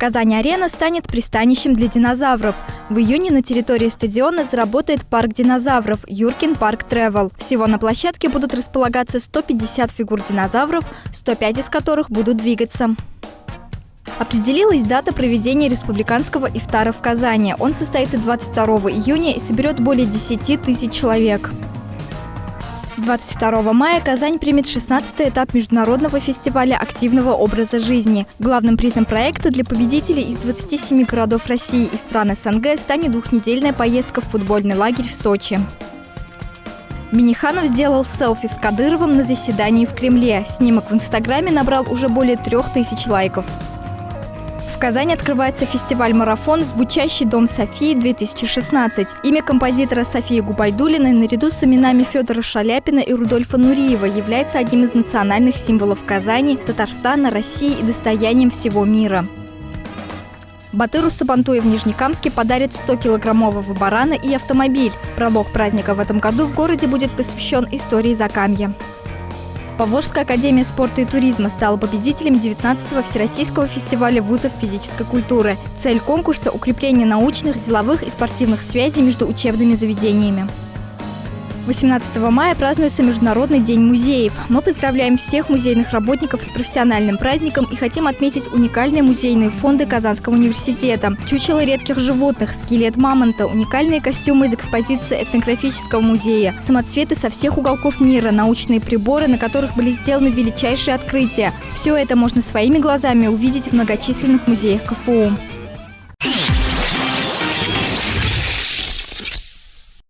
Казань-арена станет пристанищем для динозавров. В июне на территории стадиона заработает парк динозавров Юркин парк Тревел. Всего на площадке будут располагаться 150 фигур динозавров, 105 из которых будут двигаться. Определилась дата проведения республиканского ифтара в Казани. Он состоится 22 июня и соберет более 10 тысяч человек. 22 мая Казань примет 16-й этап международного фестиваля активного образа жизни. Главным призом проекта для победителей из 27 городов России и стран СНГ станет двухнедельная поездка в футбольный лагерь в Сочи. Миниханов сделал селфи с Кадыровым на заседании в Кремле. Снимок в Инстаграме набрал уже более трех тысяч лайков. Казани открывается фестиваль-марафон «Звучащий дом Софии-2016». Имя композитора Софии Губайдулиной наряду с именами Федора Шаляпина и Рудольфа Нуриева является одним из национальных символов Казани, Татарстана, России и достоянием всего мира. Батыру Сабантуя в Нижнекамске подарит 100-килограммового барана и автомобиль. Пролог праздника в этом году в городе будет посвящен истории Закамья. Поволжская академия спорта и туризма стала победителем 19-го Всероссийского фестиваля вузов физической культуры. Цель конкурса – укрепление научных, деловых и спортивных связей между учебными заведениями. 18 мая празднуется Международный день музеев. Мы поздравляем всех музейных работников с профессиональным праздником и хотим отметить уникальные музейные фонды Казанского университета. Чучело редких животных, скелет мамонта, уникальные костюмы из экспозиции этнографического музея, самоцветы со всех уголков мира, научные приборы, на которых были сделаны величайшие открытия. Все это можно своими глазами увидеть в многочисленных музеях КФУ.